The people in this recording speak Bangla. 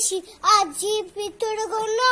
মনীষী আজ জীবিত কোনো